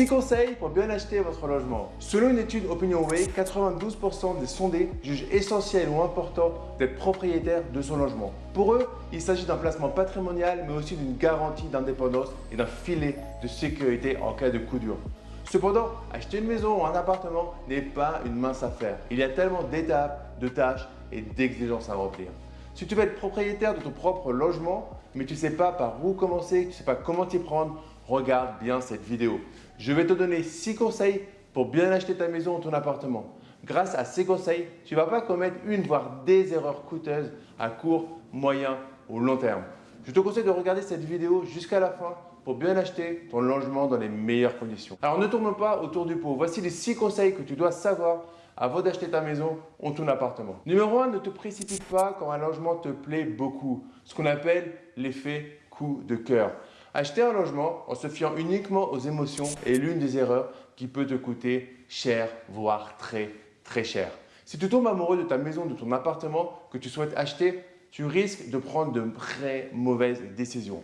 6 conseils pour bien acheter votre logement. Selon une étude OpinionWay, 92% des sondés jugent essentiel ou important d'être propriétaire de son logement. Pour eux, il s'agit d'un placement patrimonial mais aussi d'une garantie d'indépendance et d'un filet de sécurité en cas de coup dur. Cependant, acheter une maison ou un appartement n'est pas une mince affaire. Il y a tellement d'étapes, de tâches et d'exigences à remplir. Si tu veux être propriétaire de ton propre logement, mais tu ne sais pas par où commencer, tu ne sais pas comment t'y prendre, regarde bien cette vidéo. Je vais te donner 6 conseils pour bien acheter ta maison ou ton appartement. Grâce à ces conseils, tu ne vas pas commettre une voire des erreurs coûteuses à court, moyen ou long terme. Je te conseille de regarder cette vidéo jusqu'à la fin pour bien acheter ton logement dans les meilleures conditions. Alors ne tourne pas autour du pot. Voici les 6 conseils que tu dois savoir avant d'acheter ta maison ou ton appartement. Numéro 1, ne te précipite pas quand un logement te plaît beaucoup. Ce qu'on appelle l'effet coup de cœur. Acheter un logement en se fiant uniquement aux émotions est l'une des erreurs qui peut te coûter cher, voire très très cher. Si tu tombes amoureux de ta maison, de ton appartement que tu souhaites acheter, tu risques de prendre de très mauvaises décisions.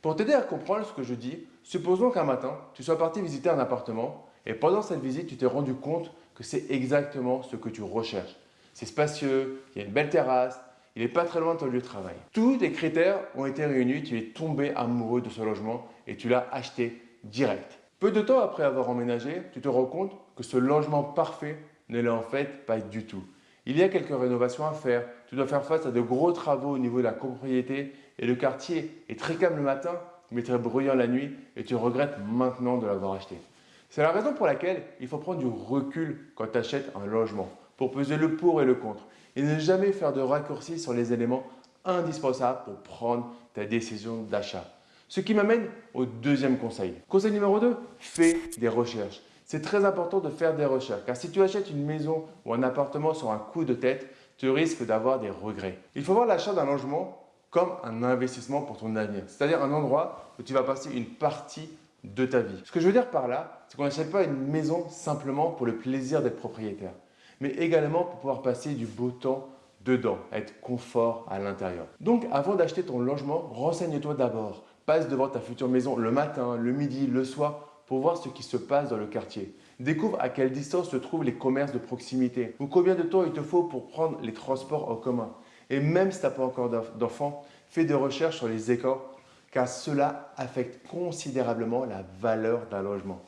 Pour t'aider à comprendre ce que je dis, supposons qu'un matin, tu sois parti visiter un appartement et pendant cette visite, tu t'es rendu compte que c'est exactement ce que tu recherches. C'est spacieux, il y a une belle terrasse, il n'est pas très loin de ton lieu de travail. Tous les critères ont été réunis, tu es tombé amoureux de ce logement et tu l'as acheté direct. Peu de temps après avoir emménagé, tu te rends compte que ce logement parfait ne l'est en fait pas du tout. Il y a quelques rénovations à faire, tu dois faire face à de gros travaux au niveau de la propriété et le quartier est très calme le matin, mais très bruyant la nuit et tu regrettes maintenant de l'avoir acheté. C'est la raison pour laquelle il faut prendre du recul quand tu achètes un logement pour peser le pour et le contre et ne jamais faire de raccourcis sur les éléments indispensables pour prendre ta décision d'achat. Ce qui m'amène au deuxième conseil. Conseil numéro 2, fais des recherches. C'est très important de faire des recherches car si tu achètes une maison ou un appartement sur un coup de tête, tu risques d'avoir des regrets. Il faut voir l'achat d'un logement comme un investissement pour ton avenir, c'est-à-dire un endroit où tu vas passer une partie de ta vie. Ce que je veux dire par là, c'est qu'on n'achète pas une maison simplement pour le plaisir d'être propriétaire, mais également pour pouvoir passer du beau temps dedans, être confort à l'intérieur. Donc avant d'acheter ton logement, renseigne-toi d'abord. Passe devant ta future maison le matin, le midi, le soir pour voir ce qui se passe dans le quartier. Découvre à quelle distance se trouvent les commerces de proximité ou combien de temps il te faut pour prendre les transports en commun. Et même si tu n'as pas encore d'enfants, fais des recherches sur les écoles car cela affecte considérablement la valeur d'un logement.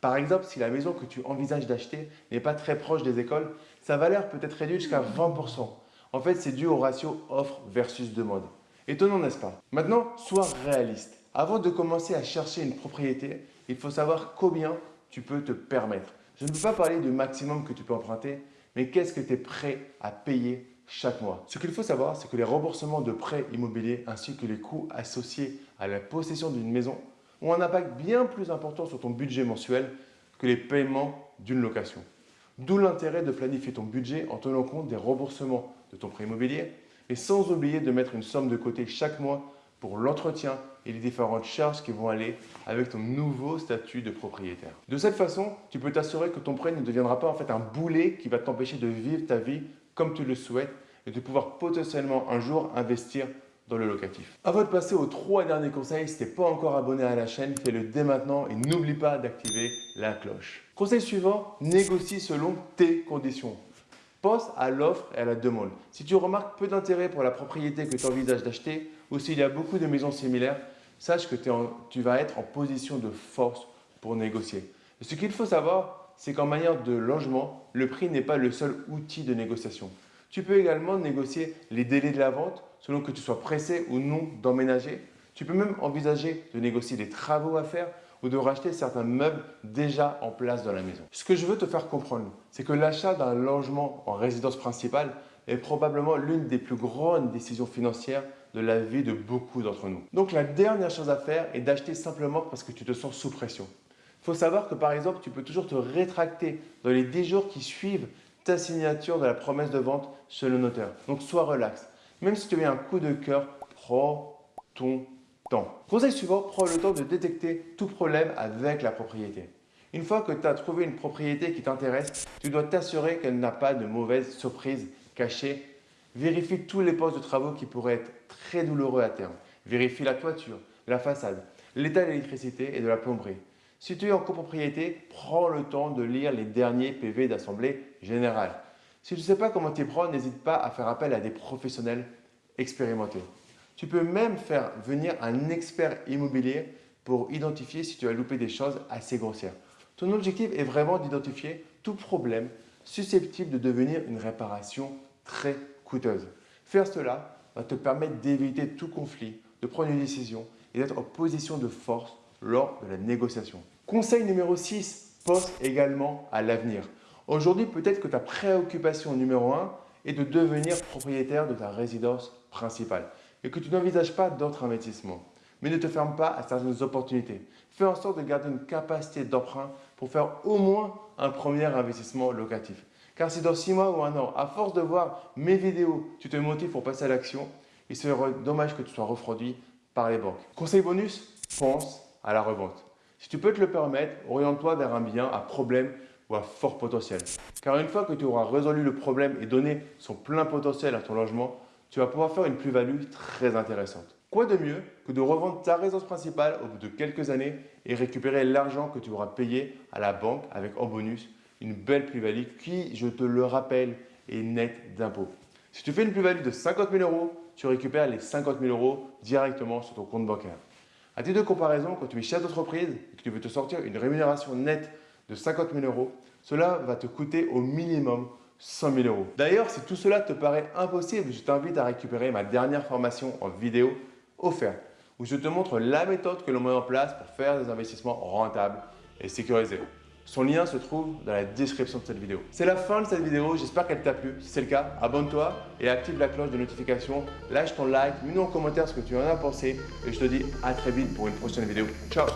Par exemple, si la maison que tu envisages d'acheter n'est pas très proche des écoles, sa valeur peut être réduite jusqu'à 20%. En fait, c'est dû au ratio offre versus demande. Étonnant, n'est-ce pas? Maintenant, sois réaliste. Avant de commencer à chercher une propriété, il faut savoir combien tu peux te permettre. Je ne peux pas parler du maximum que tu peux emprunter, mais qu'est-ce que tu es prêt à payer chaque mois. Ce qu'il faut savoir, c'est que les remboursements de prêts immobiliers ainsi que les coûts associés à la possession d'une maison ont un impact bien plus important sur ton budget mensuel que les paiements d'une location. D'où l'intérêt de planifier ton budget en tenant compte des remboursements de ton prêt immobilier et sans oublier de mettre une somme de côté chaque mois pour l'entretien et les différentes charges qui vont aller avec ton nouveau statut de propriétaire. De cette façon, tu peux t'assurer que ton prêt ne deviendra pas en fait un boulet qui va t'empêcher de vivre ta vie comme tu le souhaites et de pouvoir potentiellement un jour investir dans le locatif. Avant de passer aux trois derniers conseils, si tu n'es pas encore abonné à la chaîne, fais-le dès maintenant et n'oublie pas d'activer la cloche. Conseil suivant, négocie selon tes conditions. Pense à l'offre et à la demande. Si tu remarques peu d'intérêt pour la propriété que tu envisages d'acheter ou s'il y a beaucoup de maisons similaires, sache que tu vas être en position de force pour négocier. ce qu'il faut savoir, c'est qu'en manière de logement, le prix n'est pas le seul outil de négociation. Tu peux également négocier les délais de la vente selon que tu sois pressé ou non d'emménager. Tu peux même envisager de négocier des travaux à faire ou de racheter certains meubles déjà en place dans la maison. Ce que je veux te faire comprendre, c'est que l'achat d'un logement en résidence principale est probablement l'une des plus grandes décisions financières de la vie de beaucoup d'entre nous. Donc la dernière chose à faire est d'acheter simplement parce que tu te sens sous pression. Il faut savoir que par exemple, tu peux toujours te rétracter dans les 10 jours qui suivent ta signature de la promesse de vente chez le notaire. Donc sois relax. Même si tu as un coup de cœur, prends ton Conseil suivant, prends le temps de détecter tout problème avec la propriété. Une fois que tu as trouvé une propriété qui t'intéresse, tu dois t'assurer qu'elle n'a pas de mauvaises surprises cachées. Vérifie tous les postes de travaux qui pourraient être très douloureux à terme. Vérifie la toiture, la façade, l'état de l'électricité et de la plomberie. Si tu es en copropriété, prends le temps de lire les derniers PV d'Assemblée Générale. Si tu ne sais pas comment t'y prendre, n'hésite pas à faire appel à des professionnels expérimentés. Tu peux même faire venir un expert immobilier pour identifier si tu as loupé des choses assez grossières. Ton objectif est vraiment d'identifier tout problème susceptible de devenir une réparation très coûteuse. Faire cela va te permettre d'éviter tout conflit, de prendre une décision et d'être en position de force lors de la négociation. Conseil numéro 6, pense également à l'avenir. Aujourd'hui, peut-être que ta préoccupation numéro 1 est de devenir propriétaire de ta résidence principale et que tu n'envisages pas d'autres investissements. Mais ne te ferme pas à certaines opportunités. Fais en sorte de garder une capacité d'emprunt pour faire au moins un premier investissement locatif. Car si dans 6 mois ou un an, à force de voir mes vidéos, tu te motives pour passer à l'action, il serait dommage que tu sois refroidi par les banques. Conseil bonus, pense à la revente. Si tu peux te le permettre, oriente-toi vers un bien à problème ou à fort potentiel. Car une fois que tu auras résolu le problème et donné son plein potentiel à ton logement, tu vas pouvoir faire une plus-value très intéressante. Quoi de mieux que de revendre ta résidence principale au bout de quelques années et récupérer l'argent que tu auras payé à la banque avec en bonus une belle plus-value qui, je te le rappelle, est nette d'impôts. Si tu fais une plus-value de 50 000 euros, tu récupères les 50 000 euros directement sur ton compte bancaire. À titre de comparaison, quand tu es chef d'entreprise et que tu veux te sortir une rémunération nette de 50 000 euros, cela va te coûter au minimum 100 000 euros. D'ailleurs, si tout cela te paraît impossible, je t'invite à récupérer ma dernière formation en vidéo offerte où je te montre la méthode que l'on met en place pour faire des investissements rentables et sécurisés. Son lien se trouve dans la description de cette vidéo. C'est la fin de cette vidéo, j'espère qu'elle t'a plu. Si c'est le cas, abonne-toi et active la cloche de notification. Lâche ton like, mets-nous en commentaire ce que tu en as pensé et je te dis à très vite pour une prochaine vidéo. Ciao